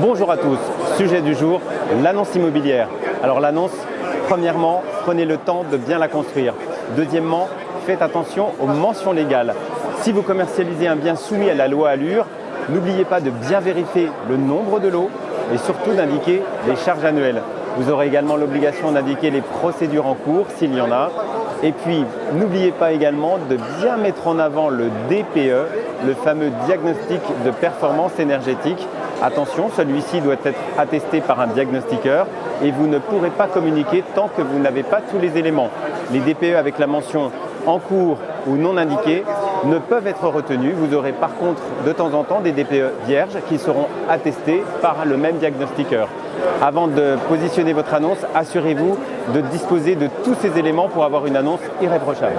Bonjour à tous, sujet du jour, l'annonce immobilière. Alors l'annonce, premièrement, prenez le temps de bien la construire. Deuxièmement, faites attention aux mentions légales. Si vous commercialisez un bien soumis à la loi Allure, n'oubliez pas de bien vérifier le nombre de lots et surtout d'indiquer les charges annuelles. Vous aurez également l'obligation d'indiquer les procédures en cours s'il y en a. Et puis, n'oubliez pas également de bien mettre en avant le DPE, le fameux diagnostic de performance énergétique. Attention, celui-ci doit être attesté par un diagnostiqueur et vous ne pourrez pas communiquer tant que vous n'avez pas tous les éléments. Les DPE avec la mention en cours ou non indiquée ne peuvent être retenus. Vous aurez par contre de temps en temps des DPE vierges qui seront attestés par le même diagnostiqueur. Avant de positionner votre annonce, assurez-vous de disposer de tous ces éléments pour avoir une annonce irréprochable.